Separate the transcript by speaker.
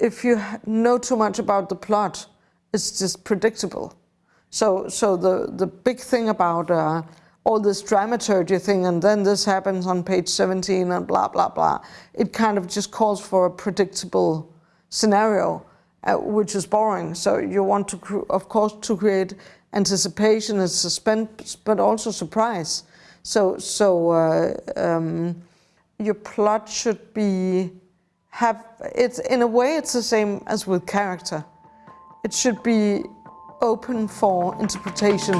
Speaker 1: if you know too much about the plot, it's just predictable. So, so the, the big thing about uh, all this dramaturgy thing, and then this happens on page 17 and blah, blah, blah, it kind of just calls for a predictable scenario, uh, which is boring. So you want to, of course, to create anticipation and suspense, but also surprise. So, so uh, um, your plot should be have it's in a way it's the same as with character. It should be open for interpretation.